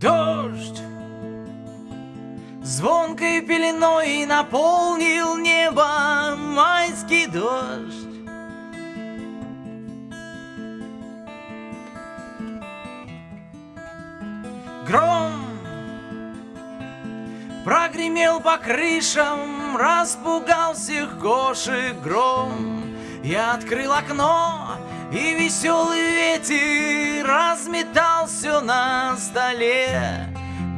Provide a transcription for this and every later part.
Дождь Звонкой пеленой наполнил небо майский дождь Гром Прогремел по крышам, распугал всех кошек гром. Я открыл окно, и веселый ветер разметал все на столе.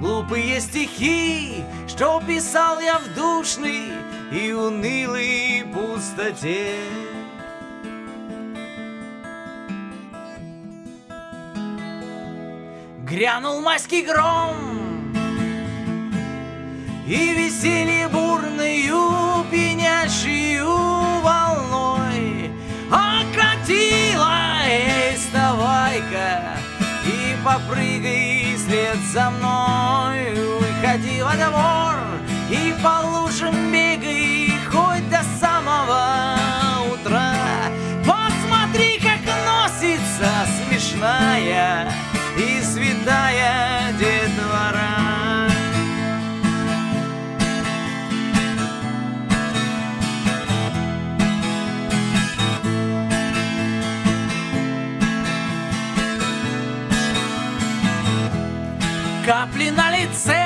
Глупые стихи, что писал я в душной и унылой пустоте. Грянул майский гром, и веселье попрыгай вслед за мной. Выходи во двор и по лужам бегай Капли на лице.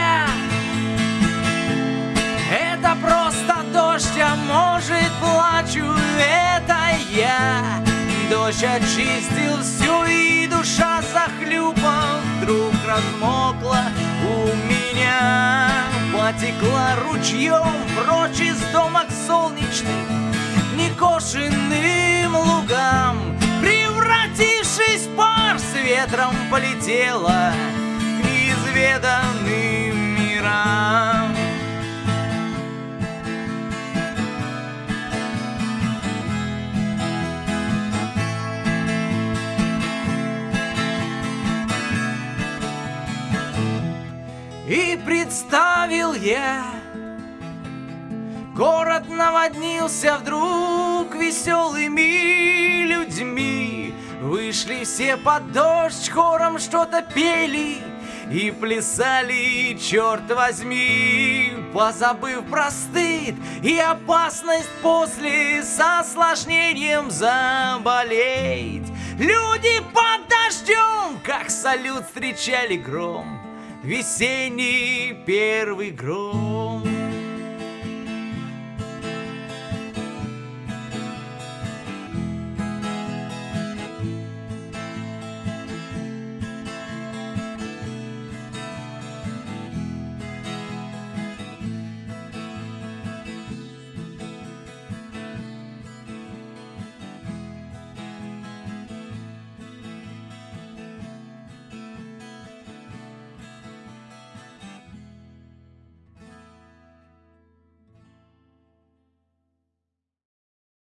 Это просто дождь, а может плачу Это я. Дождь очистил все и душа захлюпав Вдруг размокла у меня Потекла ручьем прочь из дома к солнечным Некошенным лугам. Превратившись в пар с ветром полетела К неизведанным мирам. И представил я Город наводнился вдруг веселыми людьми. Вышли все под дождь, хором что-то пели И плясали, черт возьми Позабыв про стыд и опасность после С осложнением заболеть Люди под дождем, как салют встречали гром Весенний первый гром.